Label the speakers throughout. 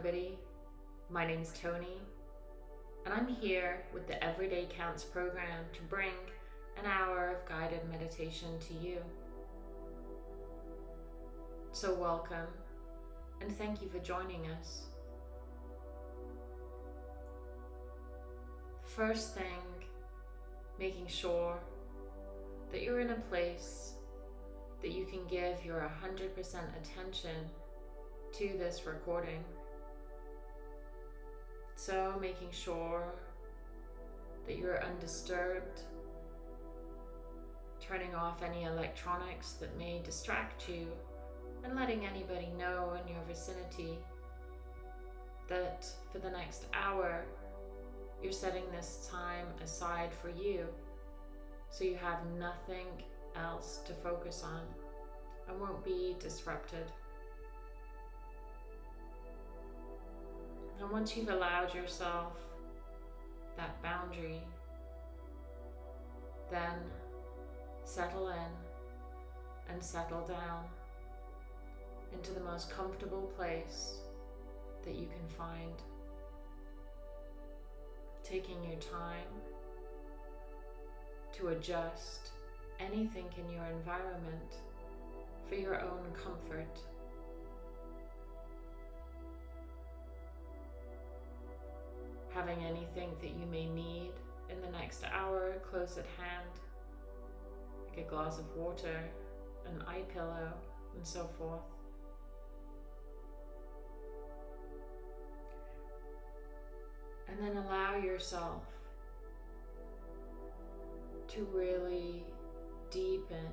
Speaker 1: everybody. My name's Tony, and I'm here with the Everyday Counts program to bring an hour of guided meditation to you. So, welcome, and thank you for joining us. First thing, making sure that you're in a place that you can give your 100% attention to this recording. So, making sure that you're undisturbed, turning off any electronics that may distract you, and letting anybody know in your vicinity that for the next hour you're setting this time aside for you so you have nothing else to focus on and won't be disrupted. And once you've allowed yourself that boundary, then settle in and settle down into the most comfortable place that you can find. Taking your time to adjust anything in your environment for your own comfort. Having anything that you may need in the next hour close at hand, like a glass of water, an eye pillow, and so forth. And then allow yourself to really deepen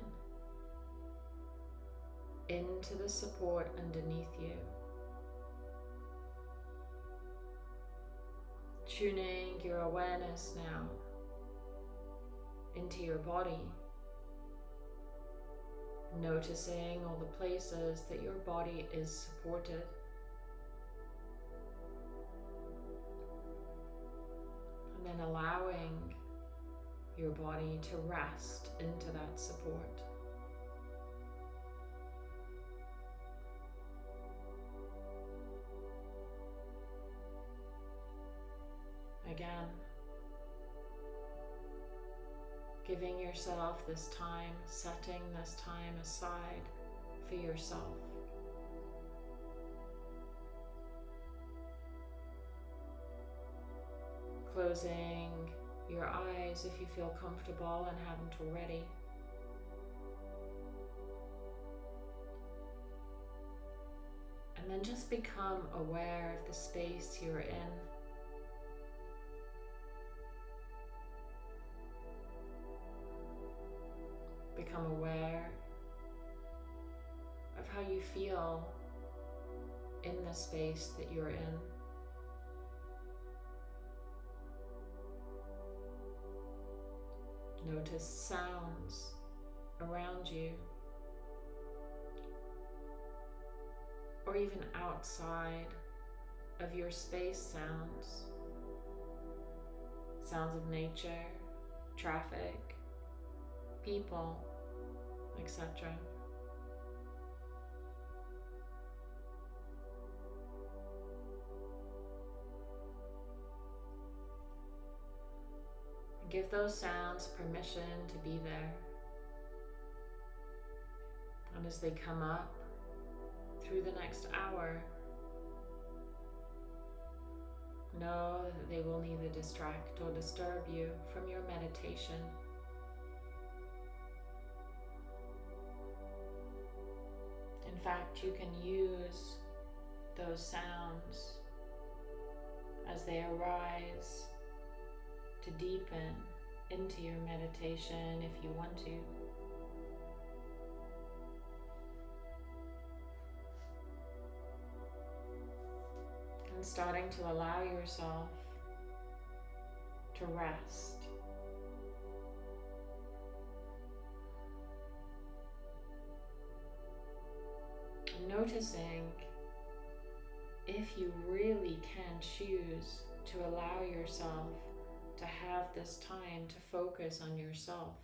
Speaker 1: into the support underneath you. Tuning your awareness now into your body. Noticing all the places that your body is supported. And then allowing your body to rest into that support. Giving yourself this time, setting this time aside for yourself. Closing your eyes if you feel comfortable and haven't already. And then just become aware of the space you're in. Become aware of how you feel in the space that you're in. Notice sounds around you or even outside of your space sounds. Sounds of nature, traffic, people, etc. Give those sounds permission to be there. And as they come up through the next hour, know that they will neither distract or disturb you from your meditation. Fact, you can use those sounds as they arise to deepen into your meditation if you want to. And starting to allow yourself to rest. noticing if you really can choose to allow yourself to have this time to focus on yourself.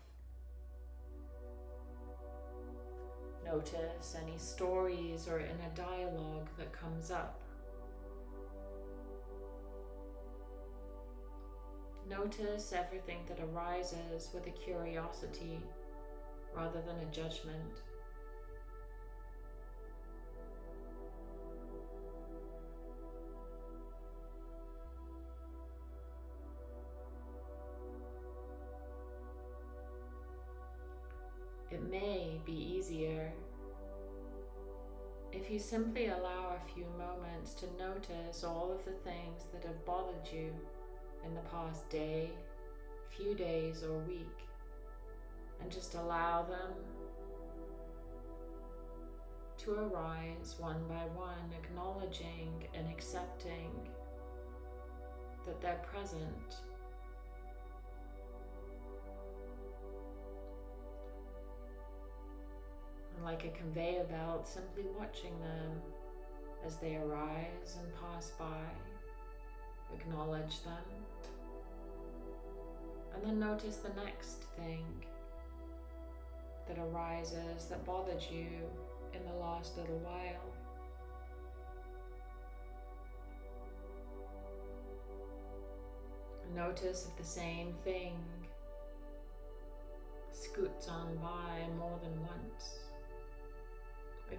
Speaker 1: Notice any stories or in a dialogue that comes up. Notice everything that arises with a curiosity rather than a judgment. If you simply allow a few moments to notice all of the things that have bothered you in the past day, few days, or week, and just allow them to arise one by one, acknowledging and accepting that they're present like a conveyor belt, simply watching them as they arise and pass by. Acknowledge them. And then notice the next thing that arises that bothered you in the last little while. Notice if the same thing scoots on by more than once.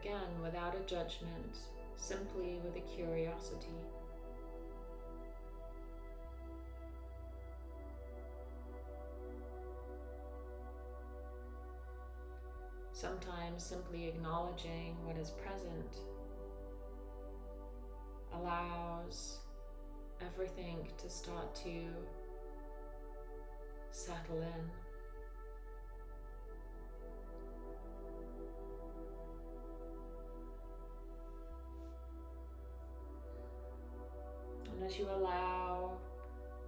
Speaker 1: Again, without a judgment, simply with a curiosity. Sometimes simply acknowledging what is present allows everything to start to settle in. As you allow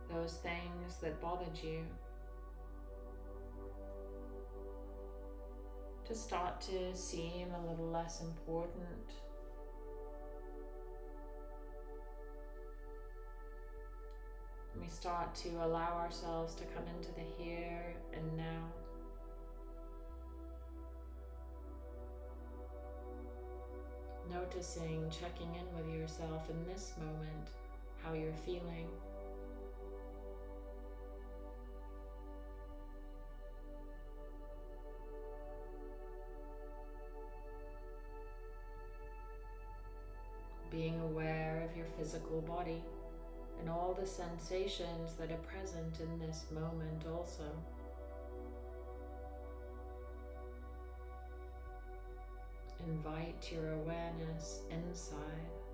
Speaker 1: those things that bothered you to start to seem a little less important, we start to allow ourselves to come into the here and now. Noticing, checking in with yourself in this moment how you're feeling. Being aware of your physical body and all the sensations that are present in this moment also. Invite your awareness inside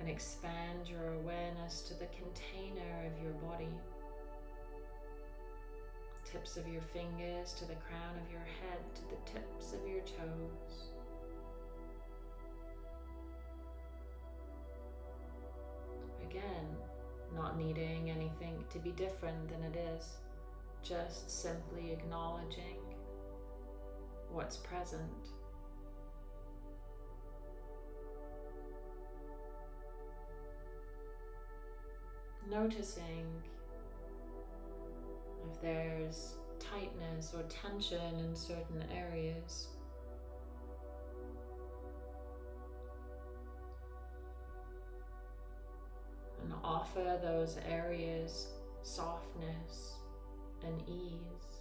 Speaker 1: and expand your awareness to the container of your body. Tips of your fingers to the crown of your head, to the tips of your toes. Again, not needing anything to be different than it is, just simply acknowledging what's present. Noticing if there's tightness or tension in certain areas. And offer those areas softness and ease.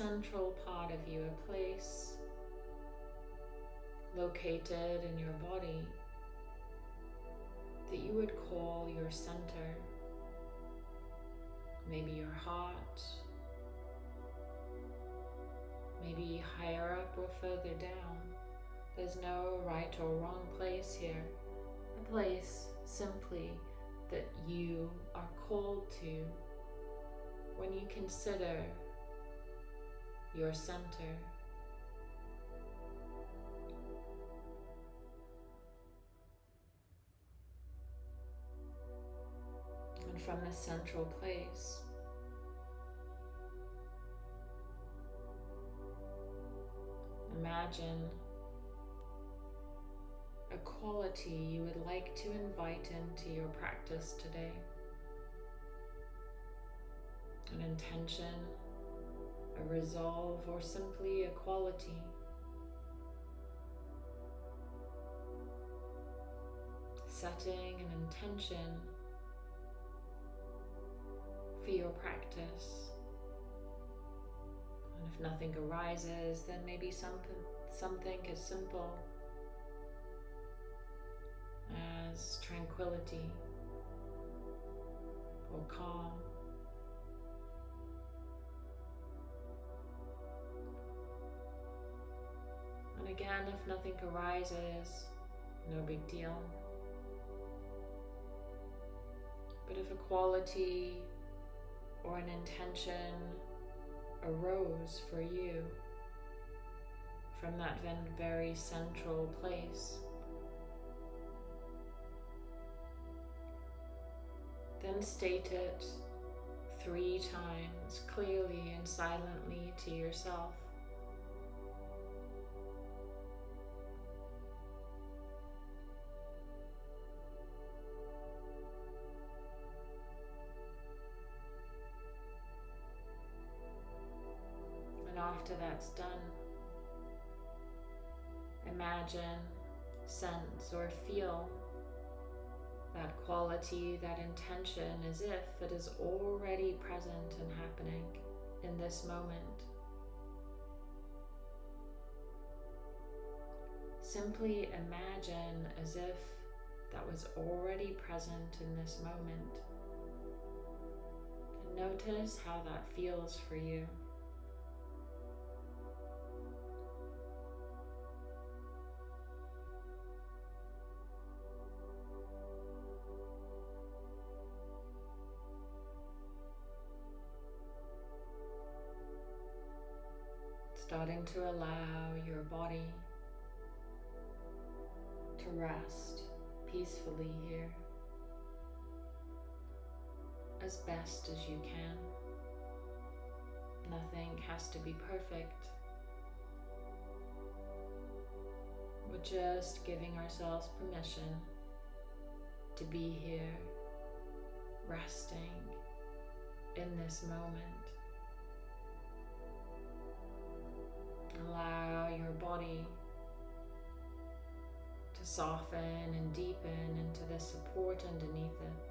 Speaker 1: Central part of you, a place located in your body that you would call your center. Maybe your heart, maybe higher up or further down. There's no right or wrong place here. A place simply that you are called to when you consider your center. And from the central place, imagine a quality you would like to invite into your practice today. An intention, a resolve, or simply a quality. Setting an intention for your practice. And if nothing arises, then maybe something, something as simple as tranquility or calm. Again, if nothing arises, no big deal. But if a quality or an intention arose for you from that very central place, then state it three times clearly and silently to yourself. That's done, imagine, sense, or feel that quality, that intention as if it is already present and happening in this moment. Simply imagine as if that was already present in this moment. And notice how that feels for you. To allow your body to rest peacefully here as best as you can. Nothing has to be perfect. We're just giving ourselves permission to be here, resting in this moment. Allow your body to soften and deepen into the support underneath it.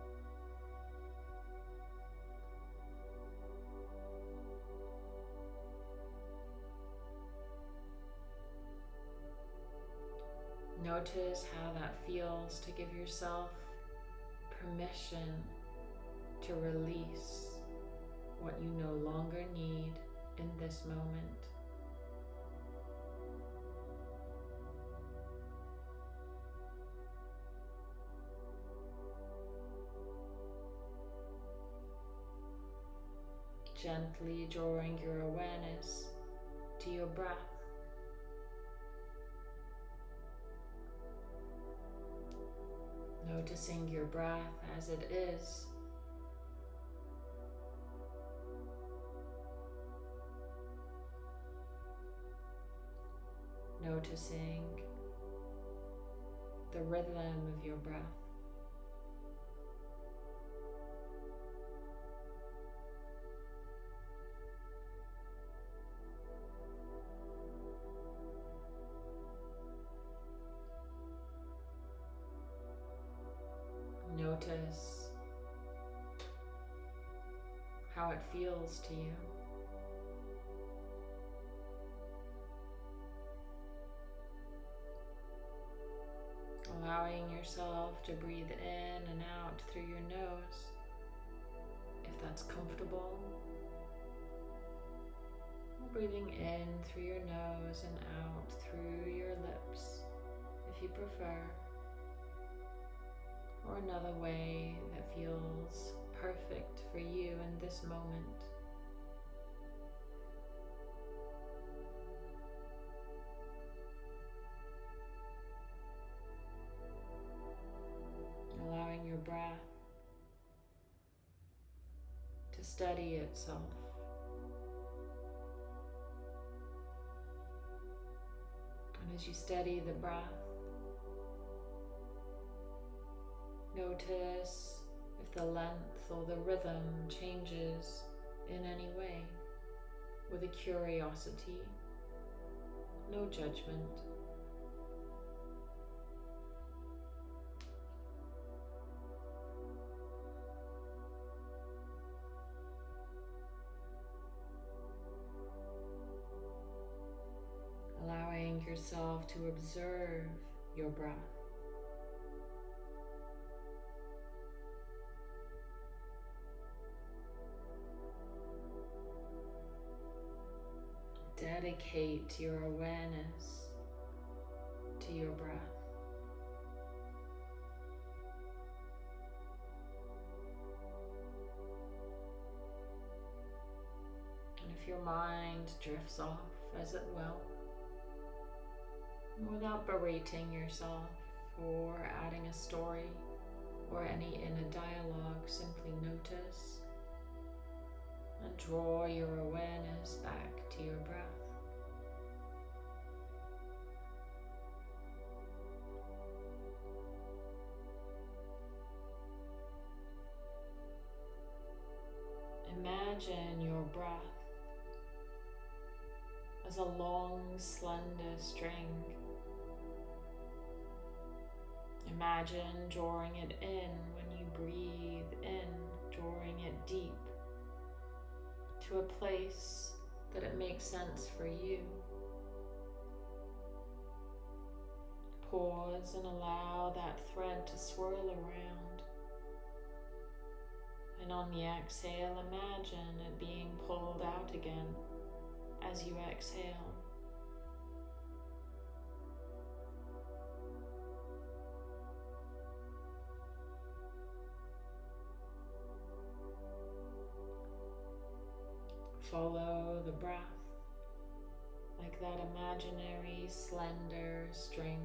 Speaker 1: Notice how that feels to give yourself permission to release what you no longer need in this moment. Gently drawing your awareness to your breath. Noticing your breath as it is. Noticing the rhythm of your breath. Feels to you. Allowing yourself to breathe in and out through your nose if that's comfortable. Breathing in through your nose and out through your lips if you prefer or another way that feels perfect for you in this moment. To steady itself. And as you steady the breath, notice if the length or the rhythm changes in any way with a curiosity, no judgment. To observe your breath. Dedicate your awareness to your breath. And if your mind drifts off as it will, without berating yourself or adding a story or any inner dialogue, simply notice and draw your awareness back to your breath. Imagine your breath as a long, slender string. Imagine drawing it in when you breathe in, drawing it deep to a place that it makes sense for you. Pause and allow that thread to swirl around. And on the exhale, imagine it being pulled out again as you exhale. Follow the breath like that imaginary slender string.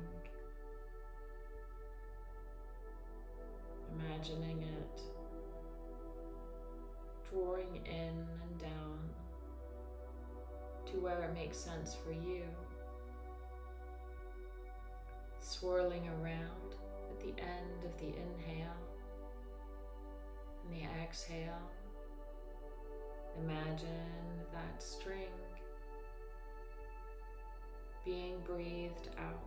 Speaker 1: Imagining it drawing in and down to where it makes sense for you. Swirling around at the end of the inhale and the exhale. Imagine that string being breathed out.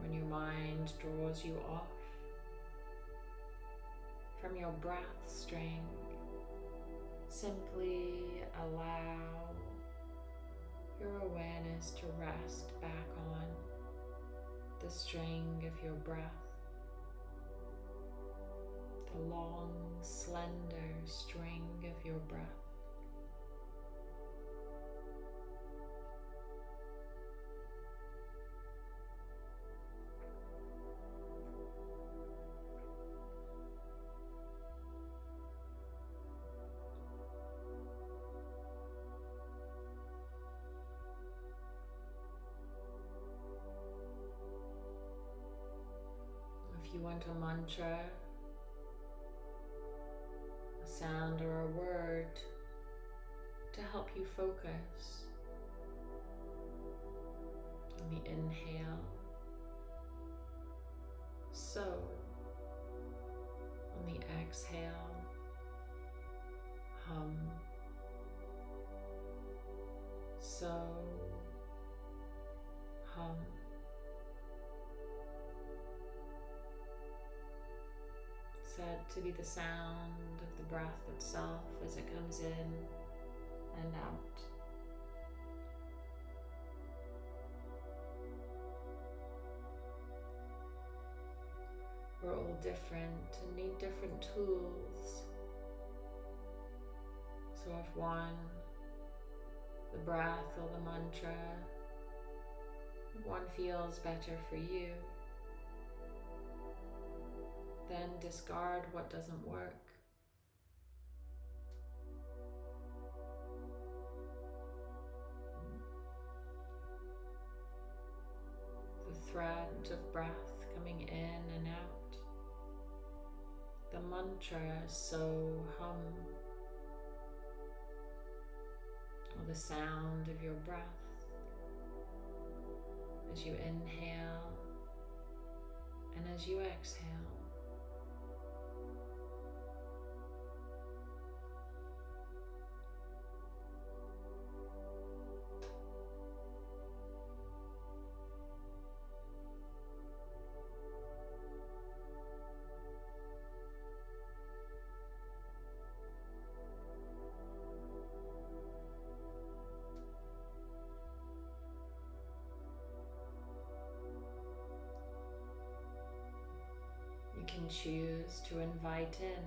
Speaker 1: When your mind draws you off your breath string. Simply allow your awareness to rest back on the string of your breath, the long, slender string of your breath. Want a mantra, a sound or a word to help you focus on the inhale. So, on the exhale, hum. So, hum. To be the sound of the breath itself as it comes in and out. We're all different and need different tools. So if one, the breath or the mantra, one feels better for you, then discard what doesn't work. The thread of breath coming in and out. The mantra so hum. Or the sound of your breath as you inhale and as you exhale. Choose to invite in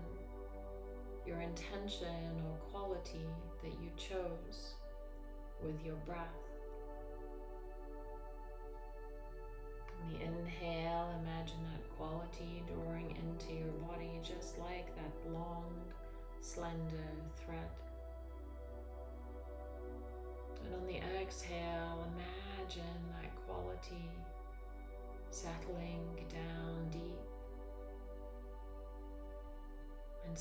Speaker 1: your intention or quality that you chose with your breath.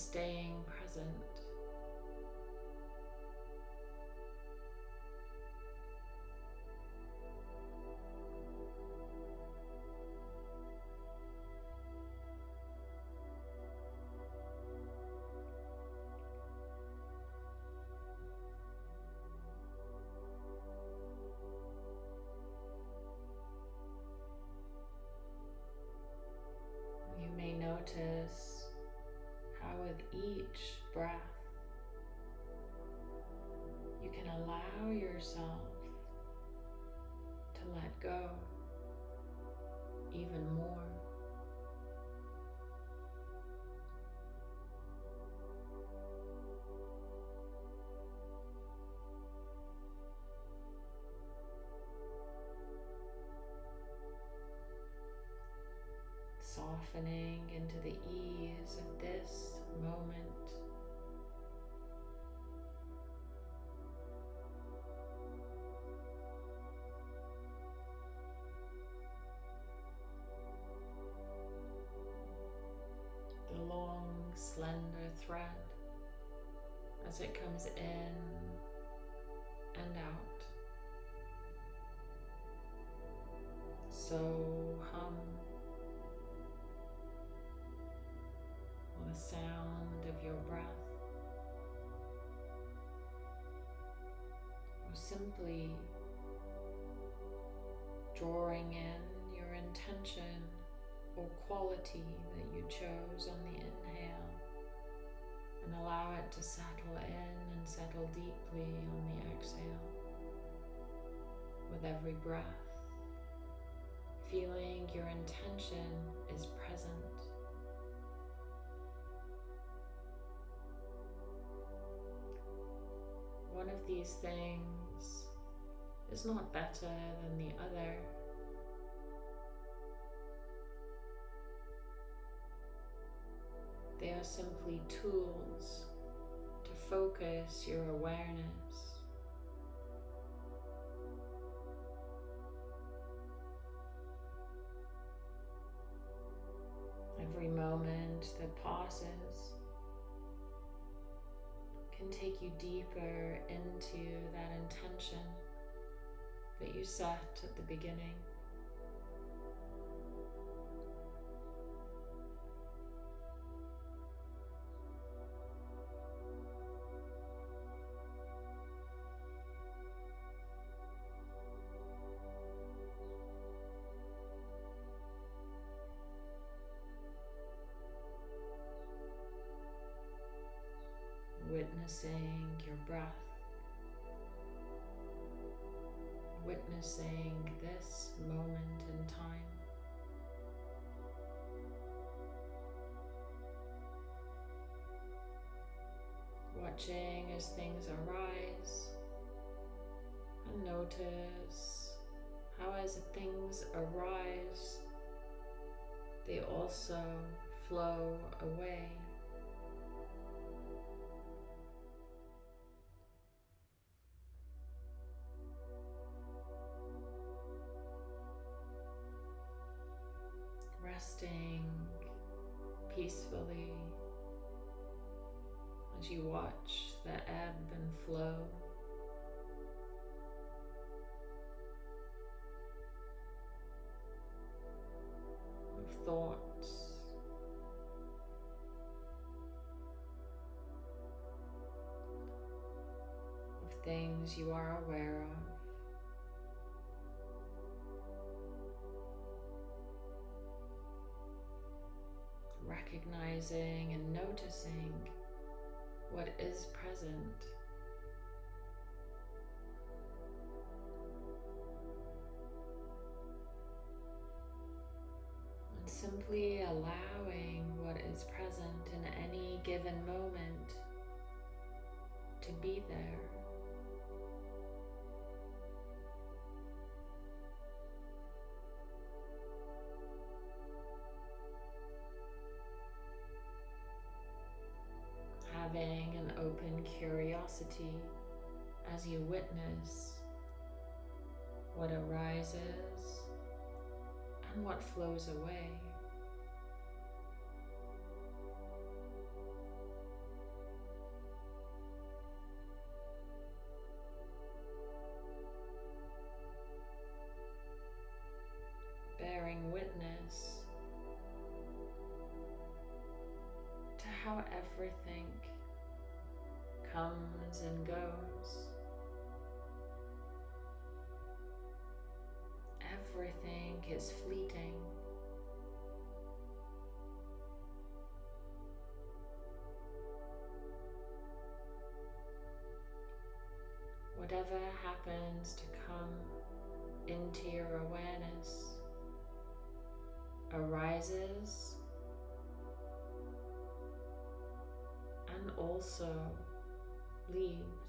Speaker 1: Staying present. Each breath, you can allow yourself softening into the ease of this moment. The long, slender thread as it comes in and out. So simply drawing in your intention or quality that you chose on the inhale and allow it to settle in and settle deeply on the exhale with every breath, feeling your intention is present these things is not better than the other. They are simply tools to focus your awareness. Every moment that passes can take you deeper into that intention that you set at the beginning. Witnessing your breath, witnessing this moment in time. Watching as things arise and notice how as things arise, they also flow away. Things you are aware of. recognizing and noticing what is present. And simply allowing what is present in any given moment to be there. Having an open curiosity as you witness what arises and what flows away. Bearing witness to how everything comes and goes. Everything is fleeting. Whatever happens to come into your awareness arises and also leaves.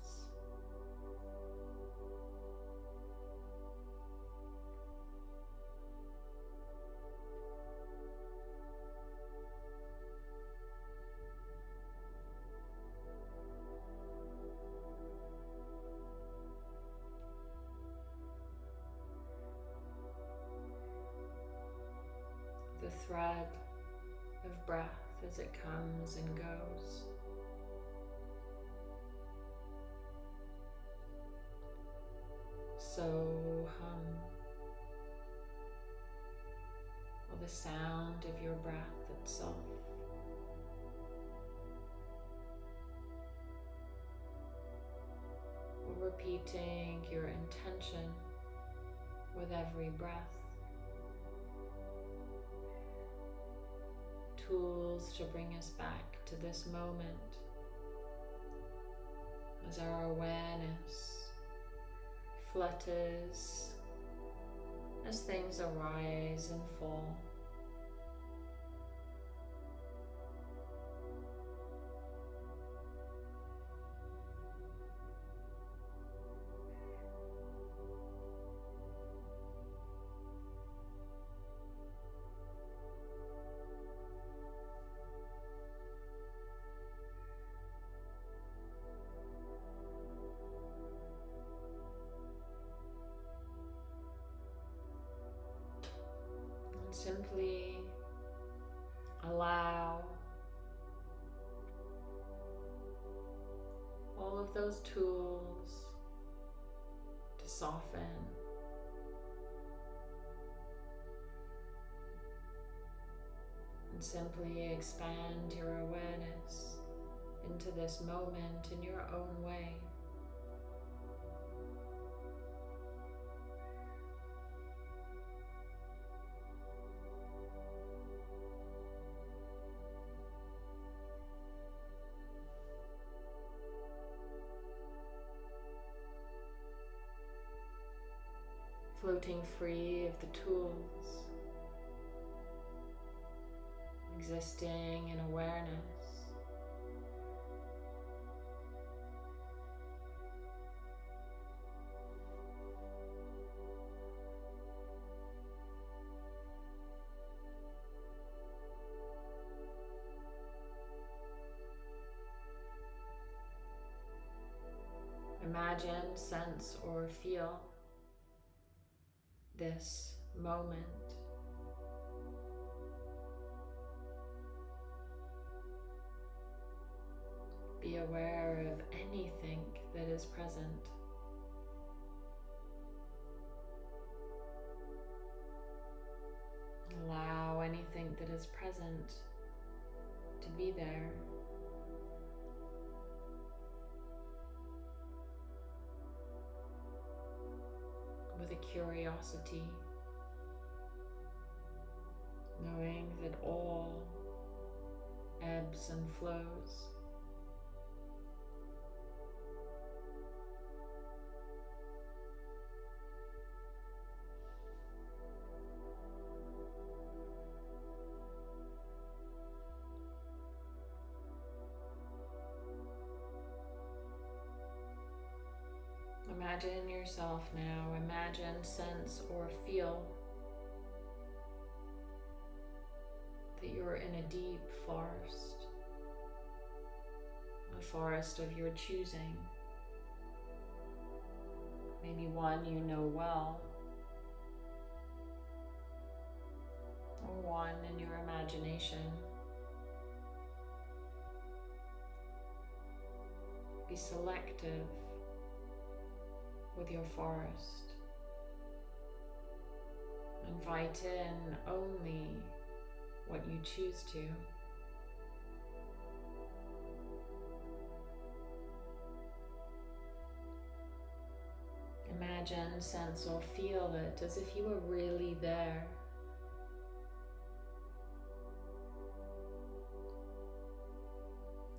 Speaker 1: Repeating your intention with every breath. Tools to bring us back to this moment as our awareness flutters as things arise and fall. Simply allow all of those tools to soften. And simply expand your awareness into this moment in your own way. Floating free of the tools, existing in awareness. Imagine, sense, or feel this moment. Be aware of anything that is present. Allow anything that is present to be there. A curiosity, knowing that all ebbs and flows. Imagine yourself now, imagine, sense, or feel that you're in a deep forest, a forest of your choosing, maybe one you know well, or one in your imagination. Be selective with your forest. Invite in only what you choose to. Imagine, sense, or feel it as if you were really there.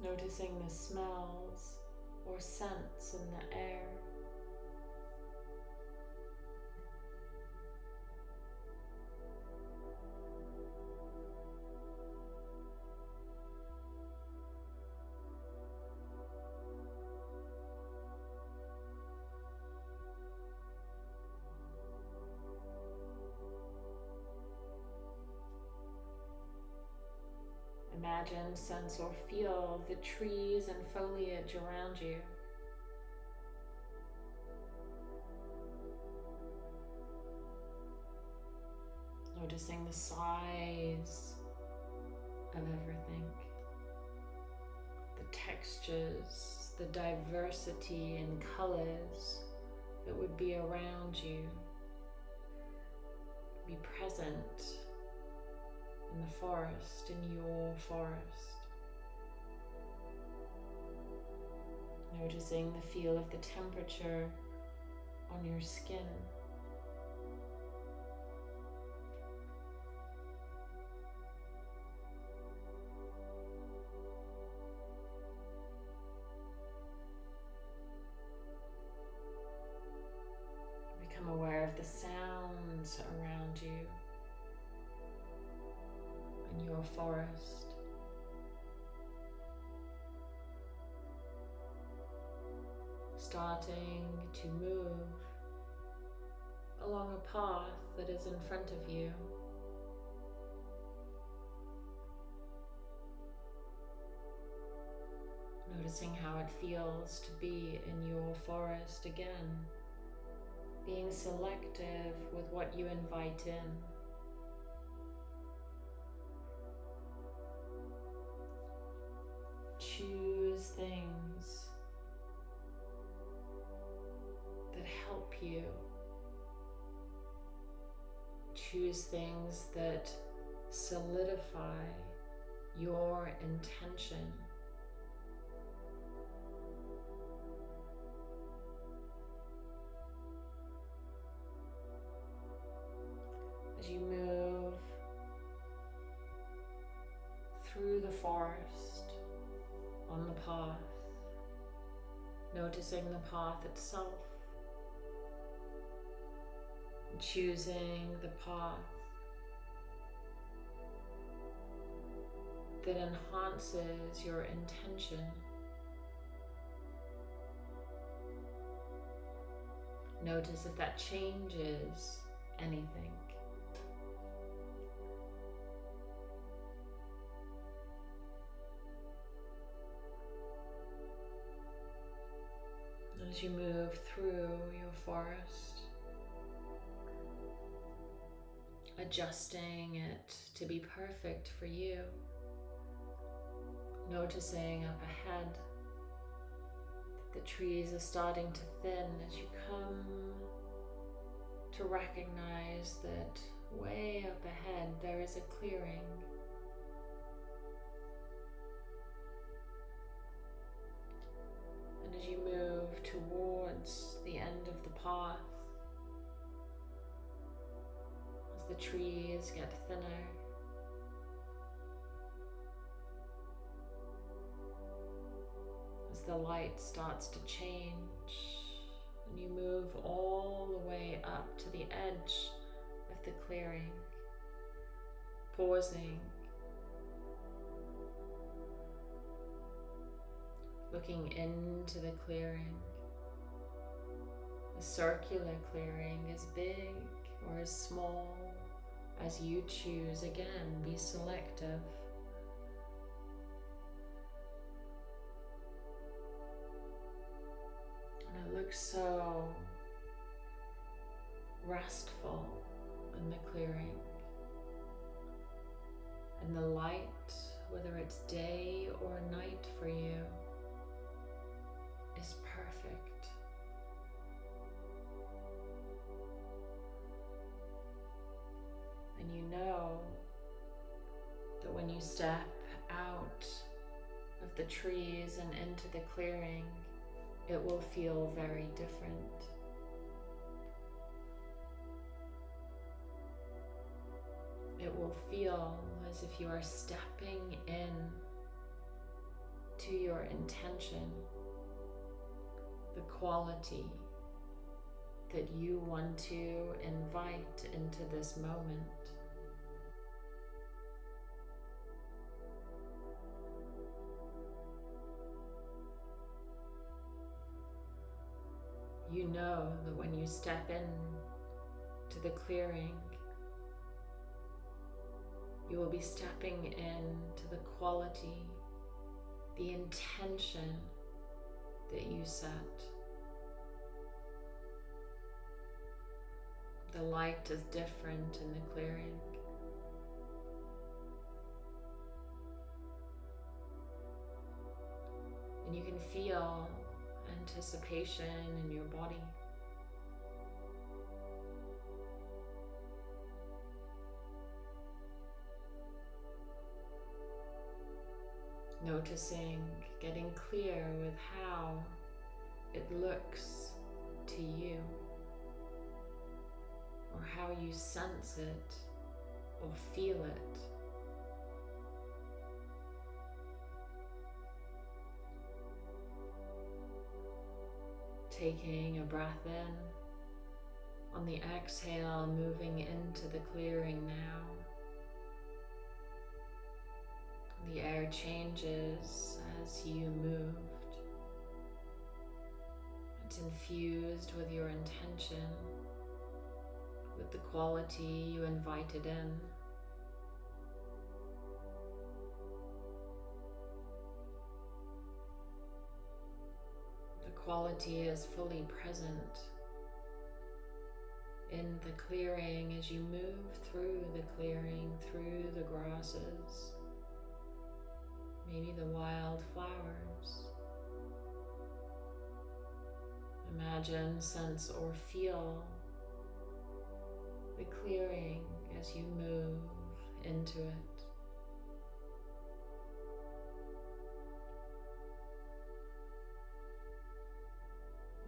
Speaker 1: Noticing the smells or scents in the air. Imagine, sense, or feel the trees and foliage around you. Noticing the size of everything, the textures, the diversity in colors that would be around you. Be present in the forest, in your forest. Noticing the feel of the temperature on your skin. Feels to be in your forest again. Being selective with what you invite in. choose things that help you. Choose things that solidify your intention. Choosing the path that enhances your intention. Notice if that changes anything. as you move through your forest, adjusting it to be perfect for you, noticing up ahead The trees are starting to thin as you come to recognize that way up ahead there is a clearing. And as you move towards the end of the path, the trees get thinner, as the light starts to change, and you move all the way up to the edge of the clearing, pausing, looking into the clearing. A circular clearing as big or as small as you choose. Again, be selective. And it looks so restful in the clearing. And the light, whether it's day or night for you, is perfect. When you step out of the trees and into the clearing, it will feel very different. It will feel as if you are stepping in to your intention, the quality that you want to invite into this moment. You know that when you step in to the clearing, you will be stepping into the quality, the intention that you set. The light is different in the clearing. And you can feel anticipation in your body. Noticing, getting clear with how it looks to you or how you sense it or feel it. Taking a breath in, on the exhale, moving into the clearing now. The air changes as you moved. It's infused with your intention, with the quality you invited in. Quality is fully present in the clearing as you move through the clearing, through the grasses maybe the wild flowers. Imagine, sense, or feel the clearing as you move into it.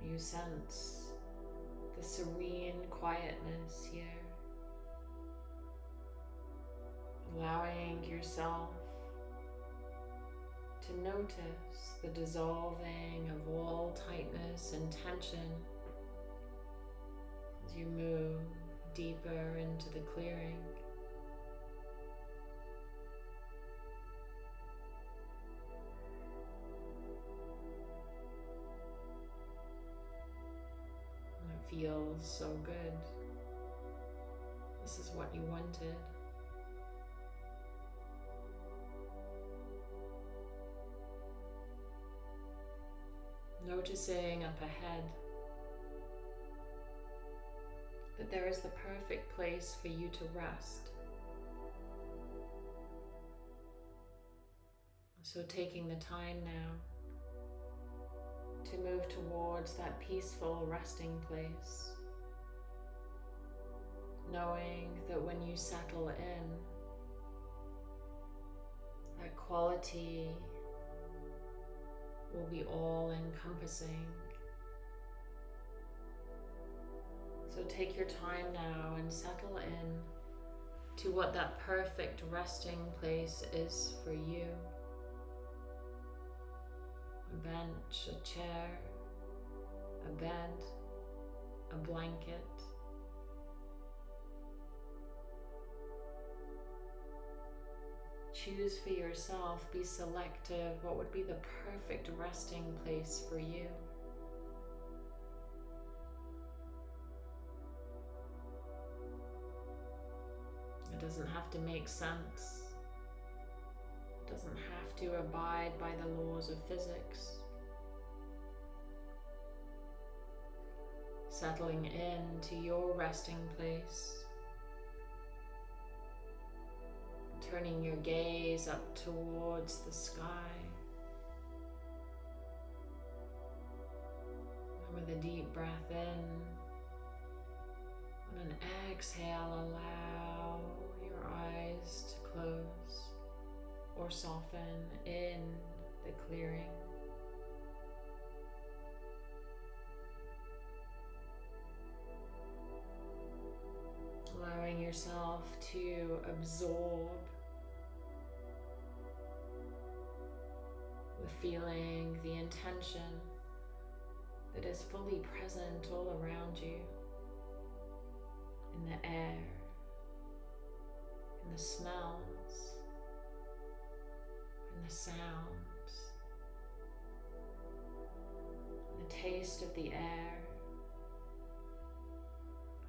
Speaker 1: You sense the serene quietness here, allowing yourself to notice the dissolving of all tightness and tension as you move deeper into the clearing. Feels so good. This is what you wanted. noticing up ahead that there is the perfect place for you to rest. So, taking the time now to move towards that peaceful resting place. Knowing that when you settle in, that quality will be all encompassing. So take your time now and settle in to what that perfect resting place is for you. Bench, a chair, a bed, a blanket. Choose for yourself, be selective, what would be the perfect resting place for you. It doesn't have to make sense. Doesn't have to abide by the laws of physics. Settling into your resting place. Turning your gaze up towards the sky. And with a deep breath in, on an exhale, allow your eyes to close or soften in the clearing. Allowing yourself to absorb the feeling, the intention that is fully present all around you in the air, in the smells, in the sounds, the taste of the air,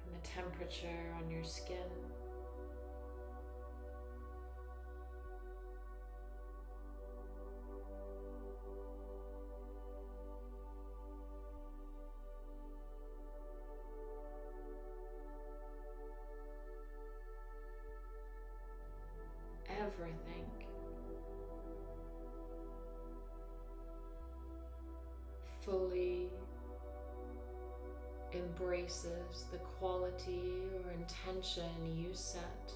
Speaker 1: and the temperature on your skin. Intention you set.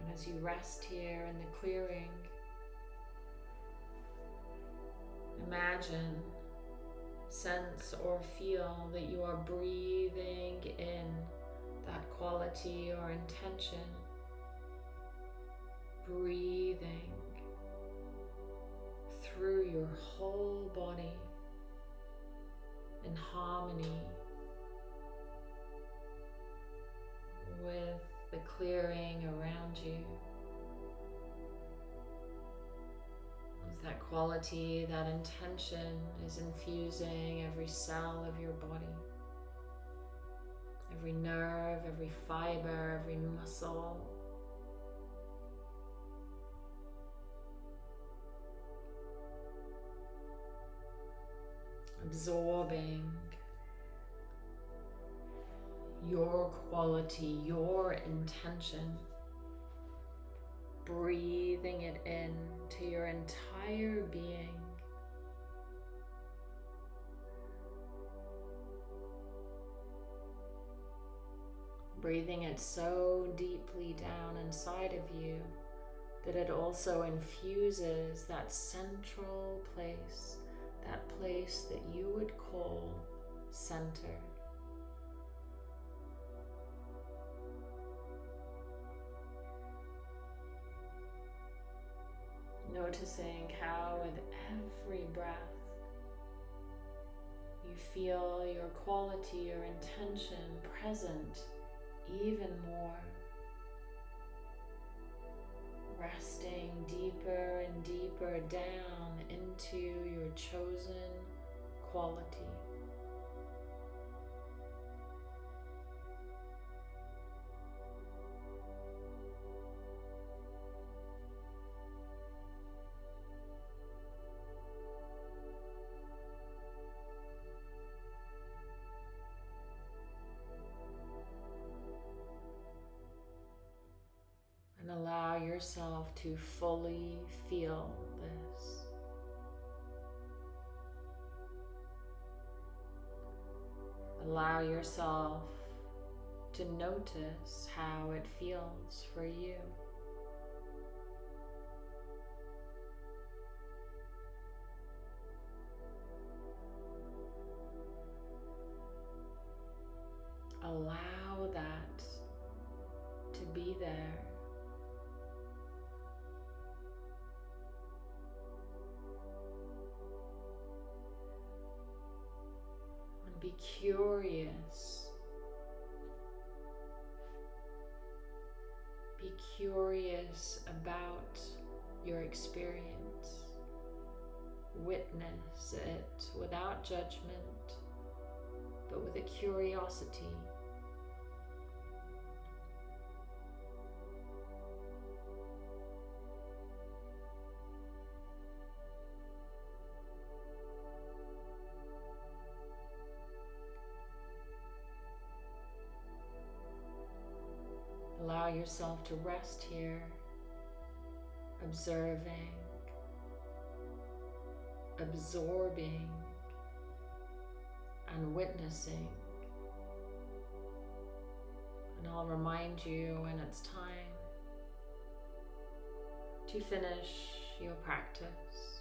Speaker 1: And as you rest here in the clearing, imagine sense or feel that you are breathing in that quality or intention. Breathing through your whole body in harmony with the clearing around you. As that quality, that intention is infusing every cell of your body, every nerve, every fiber, every muscle. Absorbing your quality, your intention breathing it in to your entire being. Breathing it so deeply down inside of you that it also infuses that central place, that place that you would call center. Noticing how with every breath you feel your quality your intention present even more. Resting deeper and deeper down into your chosen quality. Yourself to fully feel this. Allow yourself to notice how it feels for you. Allow that to be there. Curious. Be curious about your experience. Witness it without judgment, but with a curiosity. Yourself to rest here, observing, absorbing, and witnessing. And I'll remind you when it's time to finish your practice.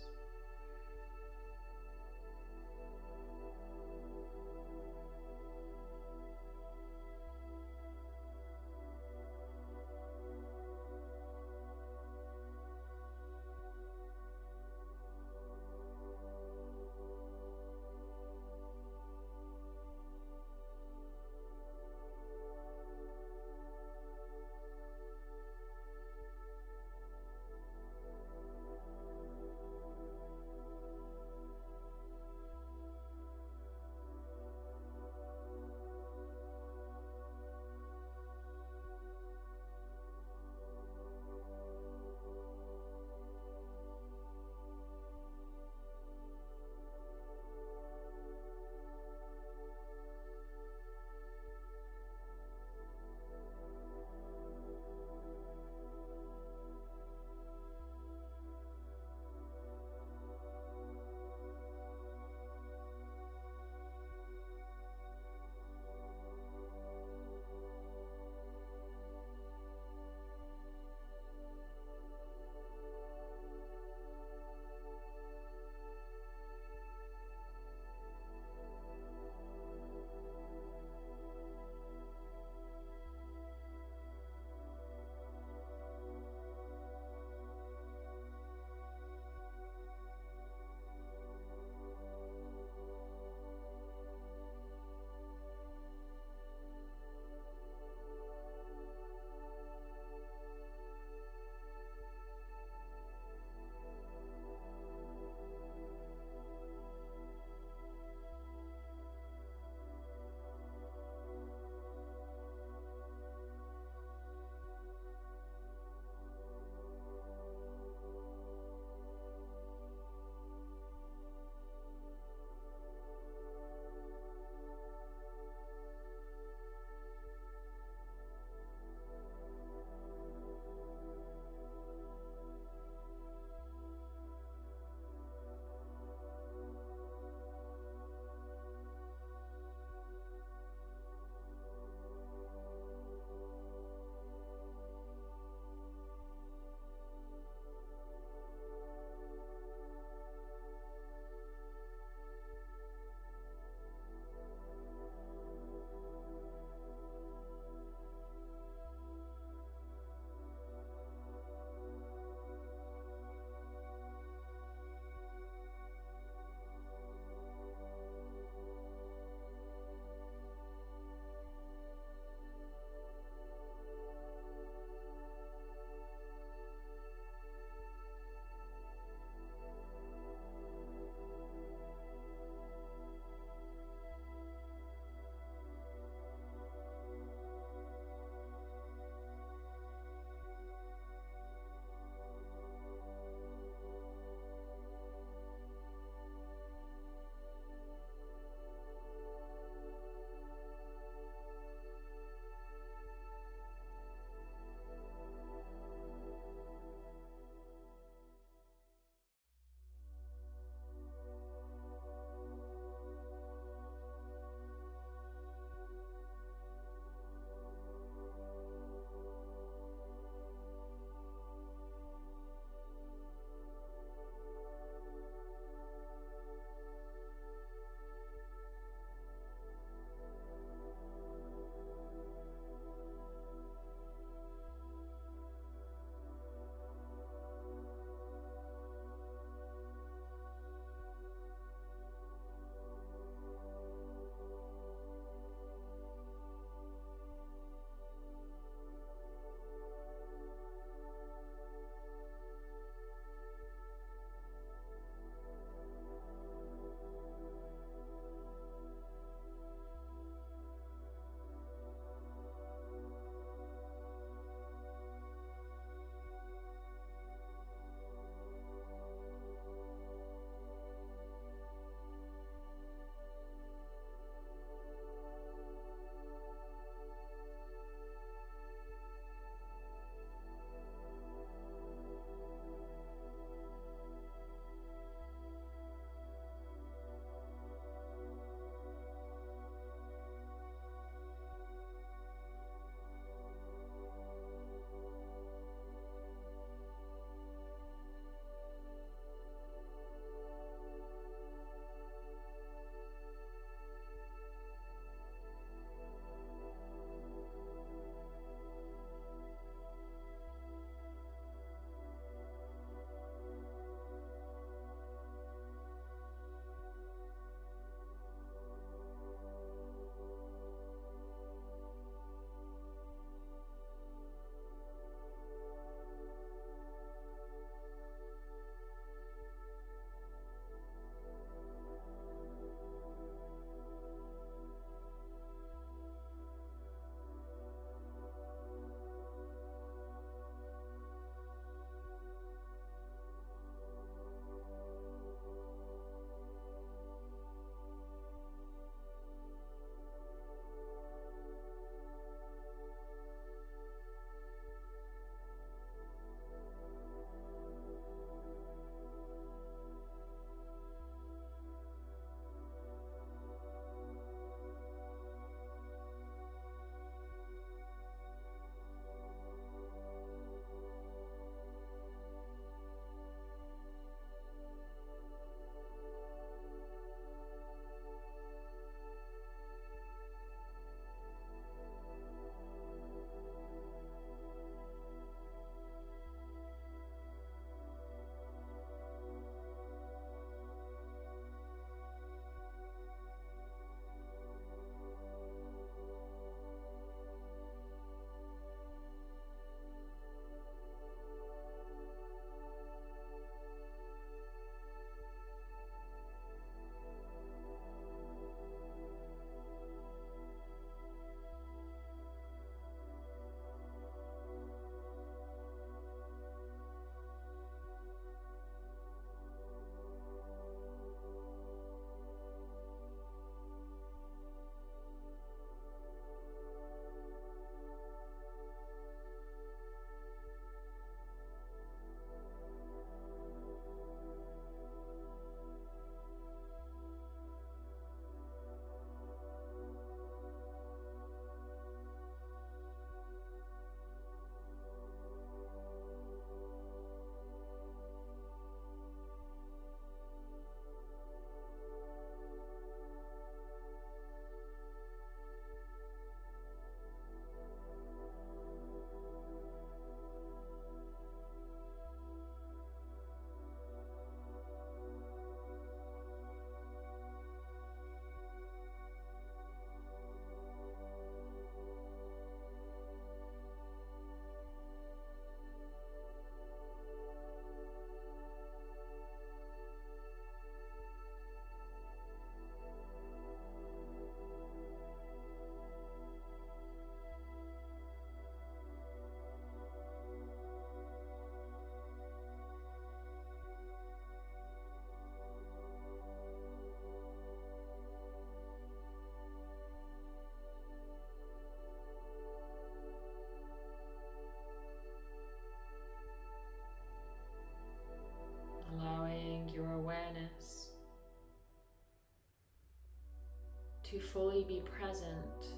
Speaker 1: To fully be present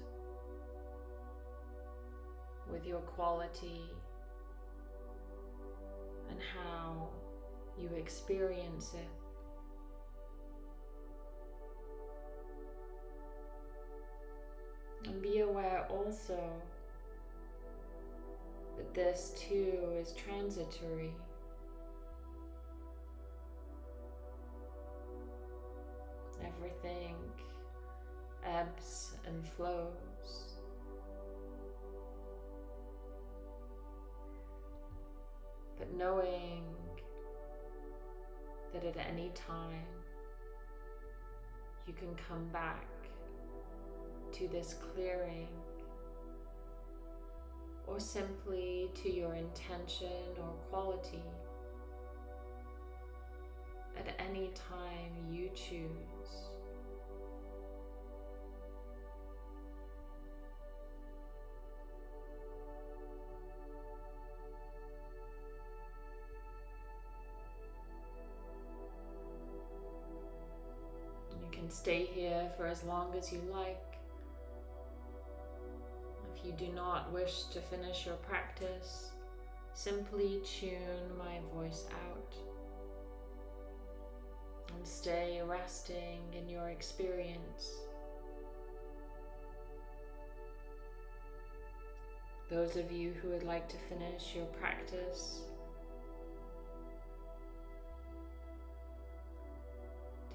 Speaker 1: with your quality and how you experience it. And be aware also that this too is transitory. Time you can come back to this clearing or simply to your intention or quality at any time you choose. Can stay here for as long as you like. If you do not wish to finish your practice, simply tune my voice out and stay resting in your experience. Those of you who would like to finish your practice,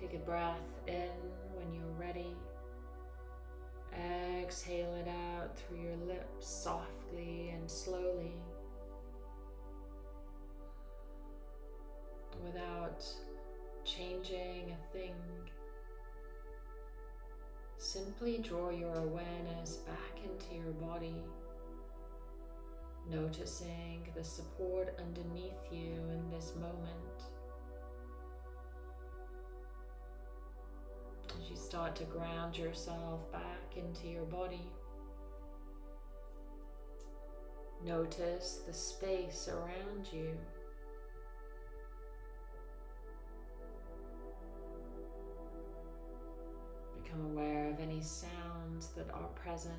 Speaker 1: take a breath in when you're ready. Exhale it out through your lips softly and slowly without changing a thing. Simply draw your awareness back into your body, noticing the support underneath you in this moment. Start to ground yourself back into your body, notice the space around you. Become aware of any sounds that are present.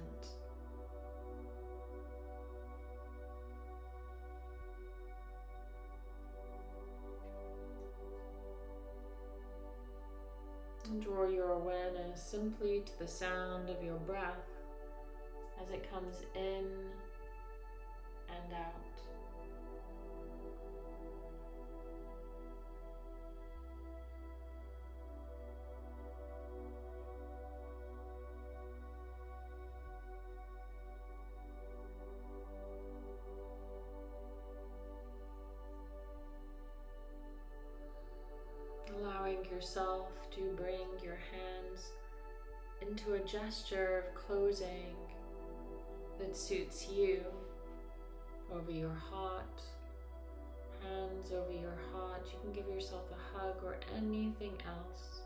Speaker 1: And draw your awareness simply to the sound of your breath as it comes in and out. Allowing yourself to bring your hands into a gesture of closing that suits you over your heart, hands over your heart. You can give yourself a hug or anything else.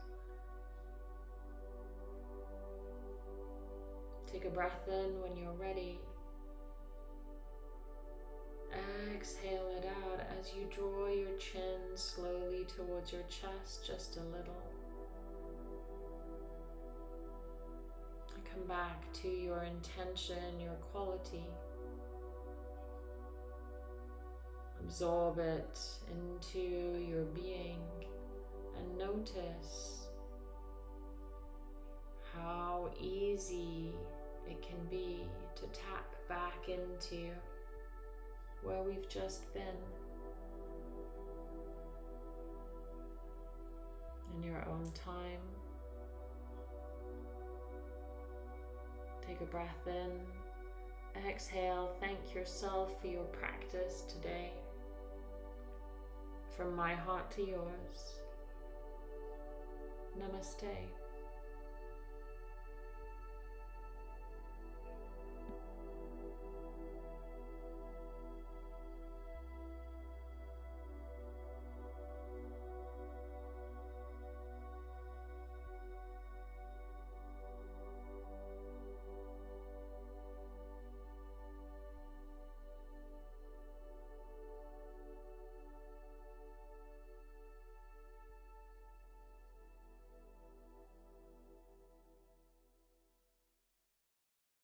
Speaker 1: Take a breath in when you're ready. Exhale it out as you draw your chin slowly towards your chest just a little. Come back to your intention, your quality. Absorb it into your being and notice how easy it can be to tap back into where we've just been in your own time. Take a breath in. Exhale. Thank yourself for your practice today. From my heart to yours. Namaste.